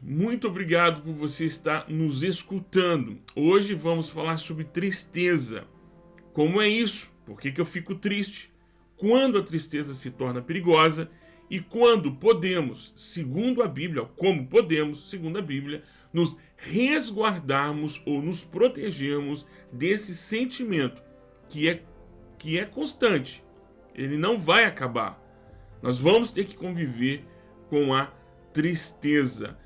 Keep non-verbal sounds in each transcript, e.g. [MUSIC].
Muito obrigado por você estar nos escutando. Hoje vamos falar sobre tristeza. Como é isso? Por que, que eu fico triste? Quando a tristeza se torna perigosa e quando podemos, segundo a Bíblia, como podemos, segundo a Bíblia, nos resguardarmos ou nos protegermos desse sentimento que é, que é constante. Ele não vai acabar. Nós vamos ter que conviver com a tristeza.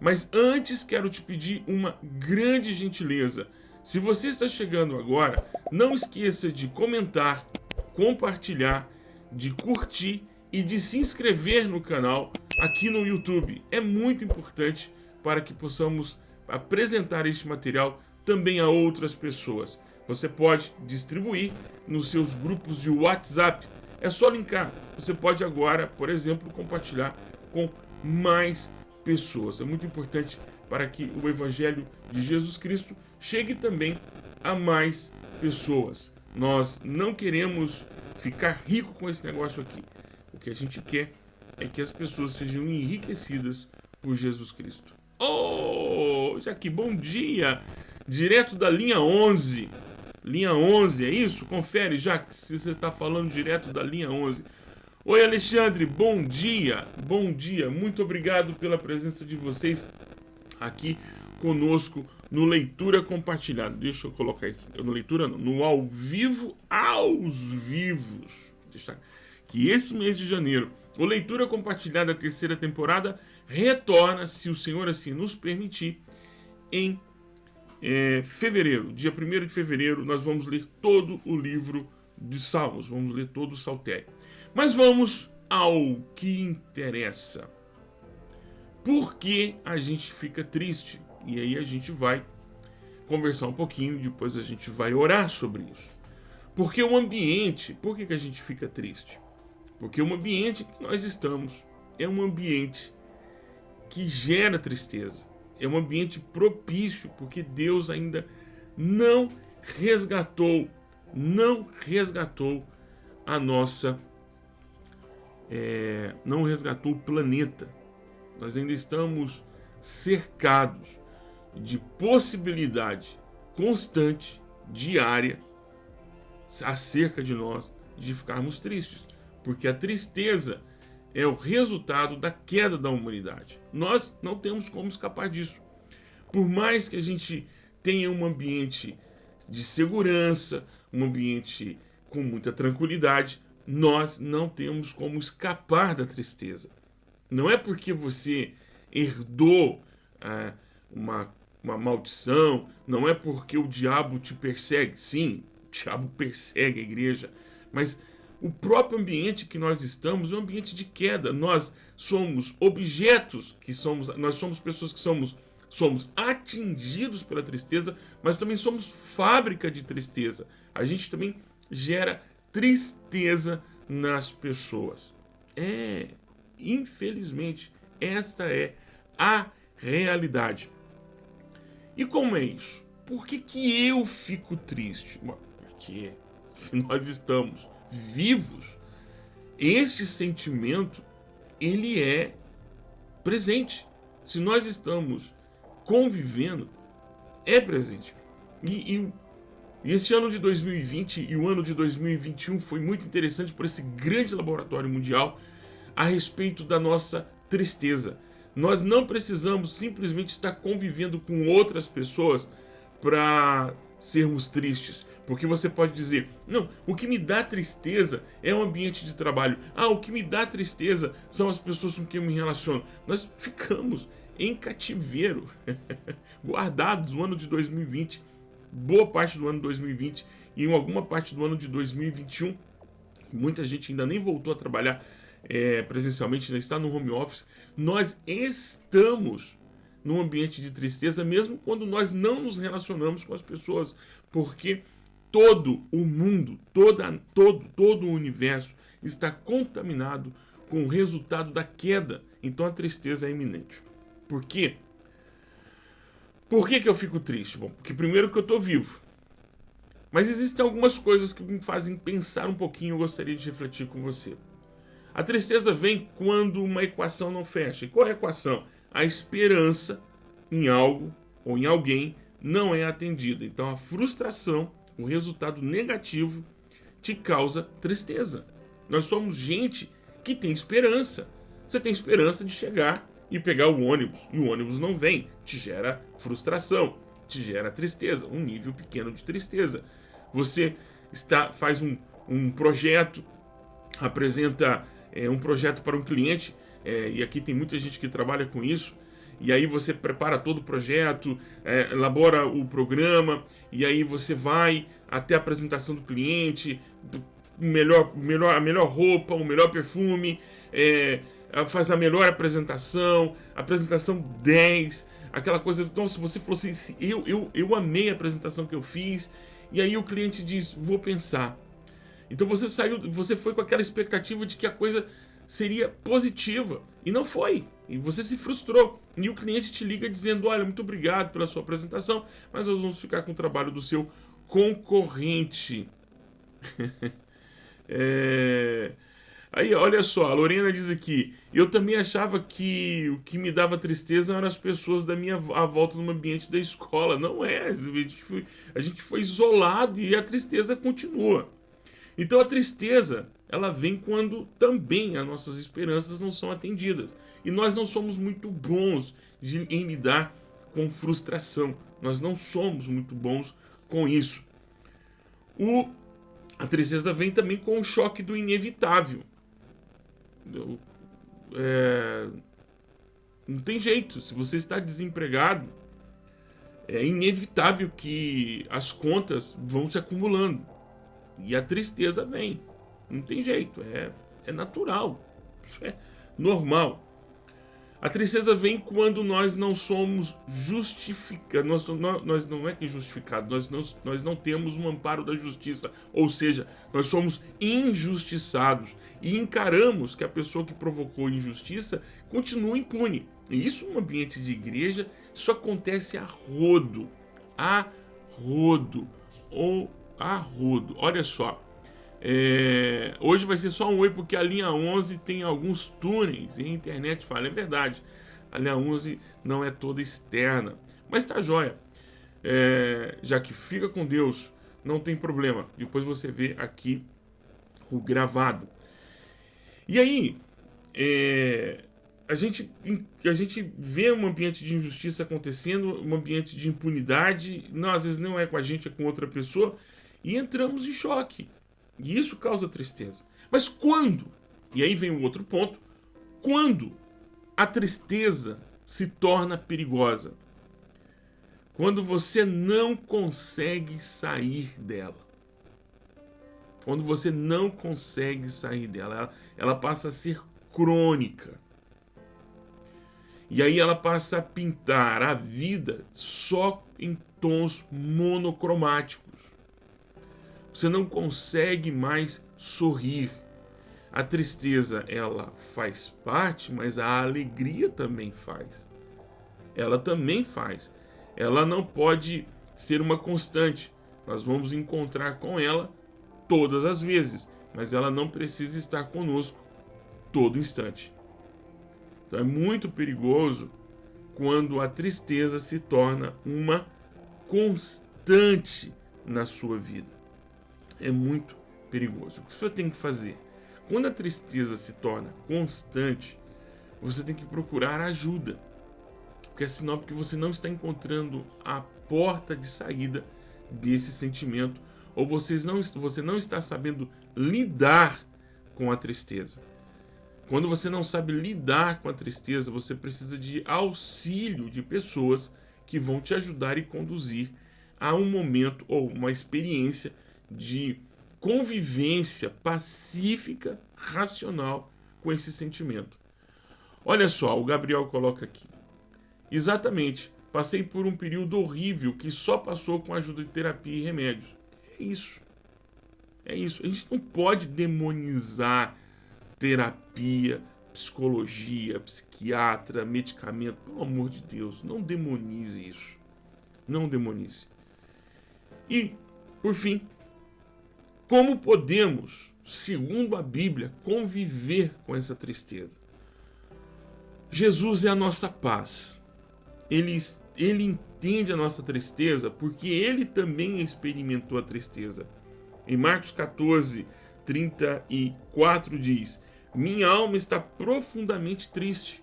Mas antes quero te pedir uma grande gentileza. Se você está chegando agora, não esqueça de comentar, compartilhar, de curtir e de se inscrever no canal aqui no YouTube. É muito importante para que possamos apresentar este material também a outras pessoas. Você pode distribuir nos seus grupos de WhatsApp. É só linkar. Você pode agora, por exemplo, compartilhar com mais pessoas. É muito importante para que o Evangelho de Jesus Cristo chegue também a mais pessoas. Nós não queremos ficar rico com esse negócio aqui. O que a gente quer é que as pessoas sejam enriquecidas por Jesus Cristo. Oh, Jaque, bom dia! Direto da linha 11. Linha 11, é isso? Confere, já se você está falando direto da linha 11. Oi, Alexandre, bom dia, bom dia. Muito obrigado pela presença de vocês aqui conosco no Leitura Compartilhada. Deixa eu colocar isso, no Leitura não, no Ao Vivo aos Vivos. Que esse mês de janeiro, o Leitura Compartilhada, terceira temporada, retorna, se o Senhor assim nos permitir, em é, fevereiro, dia 1 de fevereiro, nós vamos ler todo o livro de Salmos, vamos ler todo o Saltério. Mas vamos ao que interessa. Por que a gente fica triste? E aí a gente vai conversar um pouquinho, depois a gente vai orar sobre isso. Porque o ambiente, por que, que a gente fica triste? Porque o ambiente que nós estamos é um ambiente que gera tristeza. É um ambiente propício, porque Deus ainda não resgatou, não resgatou a nossa é, não resgatou o planeta. Nós ainda estamos cercados de possibilidade constante, diária, acerca de nós, de ficarmos tristes. Porque a tristeza é o resultado da queda da humanidade. Nós não temos como escapar disso. Por mais que a gente tenha um ambiente de segurança, um ambiente com muita tranquilidade, nós não temos como escapar da tristeza. Não é porque você herdou é, uma, uma maldição, não é porque o diabo te persegue. Sim, o diabo persegue a igreja, mas o próprio ambiente que nós estamos é um ambiente de queda. Nós somos objetos que somos, nós somos pessoas que somos somos atingidos pela tristeza, mas também somos fábrica de tristeza. A gente também gera tristeza nas pessoas. É, infelizmente, esta é a realidade. E como é isso? Por que, que eu fico triste? Porque se nós estamos vivos, este sentimento ele é presente. Se nós estamos convivendo, é presente. E, e e esse ano de 2020 e o ano de 2021 foi muito interessante por esse grande laboratório mundial a respeito da nossa tristeza. Nós não precisamos simplesmente estar convivendo com outras pessoas para sermos tristes. Porque você pode dizer, não, o que me dá tristeza é o ambiente de trabalho. Ah, o que me dá tristeza são as pessoas com quem eu me relaciono. Nós ficamos em cativeiro, [LAUGHS] guardados no ano de 2020 boa parte do ano 2020 e em alguma parte do ano de 2021. Muita gente ainda nem voltou a trabalhar é, presencialmente, ainda está no home office. Nós estamos num ambiente de tristeza, mesmo quando nós não nos relacionamos com as pessoas, porque todo o mundo, toda, todo, todo o universo está contaminado com o resultado da queda. Então a tristeza é iminente. Por quê? Por que, que eu fico triste? Bom, porque primeiro que eu estou vivo. Mas existem algumas coisas que me fazem pensar um pouquinho, eu gostaria de refletir com você. A tristeza vem quando uma equação não fecha. E qual é a equação? a esperança em algo ou em alguém não é atendida. Então a frustração, o resultado negativo, te causa tristeza. Nós somos gente que tem esperança. Você tem esperança de chegar e pegar o ônibus, e o ônibus não vem, te gera frustração, te gera tristeza, um nível pequeno de tristeza. Você está faz um, um projeto, apresenta é, um projeto para um cliente, é, e aqui tem muita gente que trabalha com isso, e aí você prepara todo o projeto, é, elabora o programa, e aí você vai até a apresentação do cliente, melhor, melhor, a melhor roupa, o melhor perfume, é, faz a melhor apresentação, apresentação 10, aquela coisa. Então, se você falou assim, eu, eu, eu amei a apresentação que eu fiz, e aí o cliente diz, vou pensar. Então você saiu, você foi com aquela expectativa de que a coisa seria positiva e não foi. E você se frustrou. E o cliente te liga dizendo: Olha, muito obrigado pela sua apresentação, mas nós vamos ficar com o trabalho do seu concorrente. [LAUGHS] é... Aí, olha só, a Lorena diz aqui: eu também achava que o que me dava tristeza eram as pessoas da minha à volta no ambiente da escola. Não é, a gente foi, a gente foi isolado e a tristeza continua. Então a tristeza, ela vem quando também as nossas esperanças não são atendidas. E nós não somos muito bons de, em lidar com frustração. Nós não somos muito bons com isso. O, a tristeza vem também com o choque do inevitável. É, não tem jeito. Se você está desempregado, é inevitável que as contas vão se acumulando. E a tristeza vem. Não tem jeito. É, é natural. É normal. A tristeza vem quando nós não somos justificados. Nós, nós, não é que justificados, nós não, nós não temos um amparo da justiça. Ou seja, nós somos injustiçados e encaramos que a pessoa que provocou injustiça continua impune. E isso no ambiente de igreja, isso acontece a rodo. A rodo. Ou a rodo. Olha só. É, hoje vai ser só um oi porque a linha 11 tem alguns túneis e a internet fala. É verdade, a linha 11 não é toda externa, mas tá jóia. É, já que fica com Deus, não tem problema. Depois você vê aqui o gravado. E aí, é, a, gente, a gente vê um ambiente de injustiça acontecendo, um ambiente de impunidade, não, às vezes não é com a gente, é com outra pessoa, e entramos em choque. E isso causa tristeza. Mas quando? E aí vem um outro ponto. Quando a tristeza se torna perigosa? Quando você não consegue sair dela. Quando você não consegue sair dela, ela, ela passa a ser crônica. E aí ela passa a pintar a vida só em tons monocromáticos. Você não consegue mais sorrir. A tristeza, ela faz parte, mas a alegria também faz. Ela também faz. Ela não pode ser uma constante. Nós vamos encontrar com ela todas as vezes, mas ela não precisa estar conosco todo instante. Então é muito perigoso quando a tristeza se torna uma constante na sua vida é muito perigoso. O que você tem que fazer? Quando a tristeza se torna constante, você tem que procurar ajuda. Porque é sinal que você não está encontrando a porta de saída desse sentimento ou vocês não, você não está sabendo lidar com a tristeza. Quando você não sabe lidar com a tristeza, você precisa de auxílio de pessoas que vão te ajudar e conduzir a um momento ou uma experiência de convivência pacífica, racional com esse sentimento. Olha só, o Gabriel coloca aqui. Exatamente, passei por um período horrível que só passou com a ajuda de terapia e remédios. É isso. É isso. A gente não pode demonizar terapia, psicologia, psiquiatra, medicamento. Pelo amor de Deus, não demonize isso. Não demonize. E, por fim, como podemos, segundo a Bíblia, conviver com essa tristeza? Jesus é a nossa paz. Ele, ele entende a nossa tristeza porque ele também experimentou a tristeza. Em Marcos 14, 34 diz: Minha alma está profundamente triste.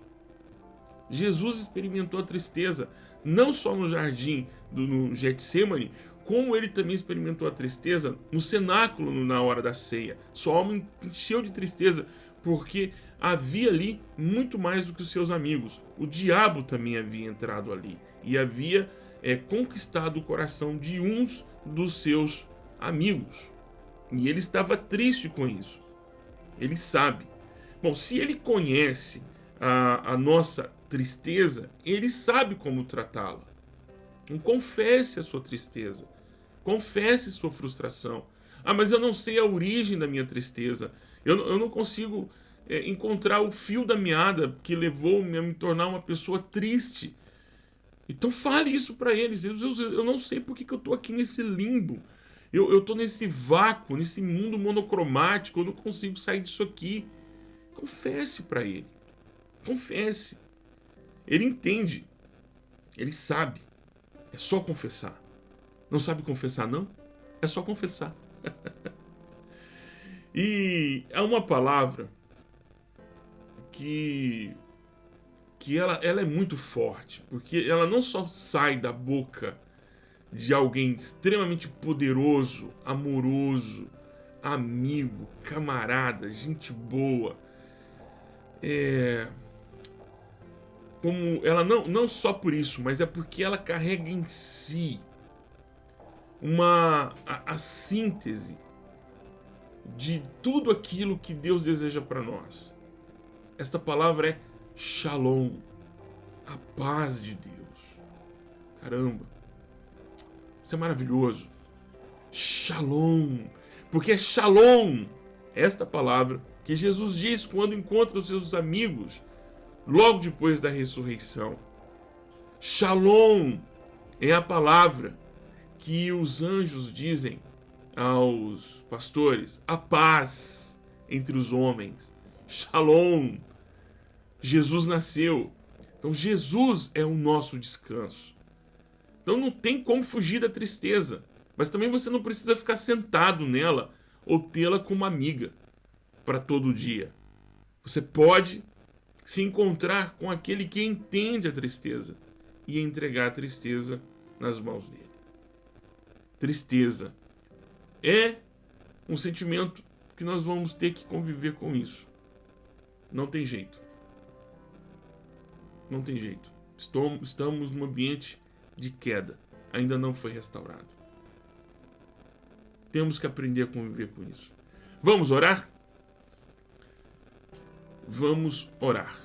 Jesus experimentou a tristeza, não só no jardim do no Getsemane, como ele também experimentou a tristeza no cenáculo na hora da ceia. Sua alma encheu de tristeza porque havia ali muito mais do que os seus amigos. O diabo também havia entrado ali e havia é, conquistado o coração de uns dos seus amigos. E ele estava triste com isso. Ele sabe. Bom, se ele conhece a, a nossa tristeza, ele sabe como tratá-la. Então, confesse a sua tristeza. Confesse sua frustração. Ah, mas eu não sei a origem da minha tristeza. Eu, eu não consigo é, encontrar o fio da meada que levou-me a me tornar uma pessoa triste. Então fale isso para eles. Eu, eu, eu, não sei por que, que eu estou aqui nesse limbo. Eu estou nesse vácuo, nesse mundo monocromático. Eu não consigo sair disso aqui. Confesse para ele. Confesse. Ele entende. Ele sabe. É só confessar. Não sabe confessar, não? É só confessar. [LAUGHS] e é uma palavra que que ela, ela é muito forte, porque ela não só sai da boca de alguém extremamente poderoso, amoroso, amigo, camarada, gente boa. É, como ela não, não só por isso, mas é porque ela carrega em si uma a, a síntese de tudo aquilo que Deus deseja para nós. Esta palavra é Shalom, a paz de Deus. Caramba, isso é maravilhoso. Shalom, porque é Shalom, esta palavra que Jesus diz quando encontra os seus amigos logo depois da ressurreição. Shalom é a palavra que os anjos dizem aos pastores: a paz entre os homens. Shalom. Jesus nasceu. Então Jesus é o nosso descanso. Então não tem como fugir da tristeza. Mas também você não precisa ficar sentado nela ou tê-la como amiga para todo dia. Você pode se encontrar com aquele que entende a tristeza e entregar a tristeza nas mãos dele tristeza. É um sentimento que nós vamos ter que conviver com isso. Não tem jeito. Não tem jeito. Estamos num ambiente de queda. Ainda não foi restaurado. Temos que aprender a conviver com isso. Vamos orar? Vamos orar.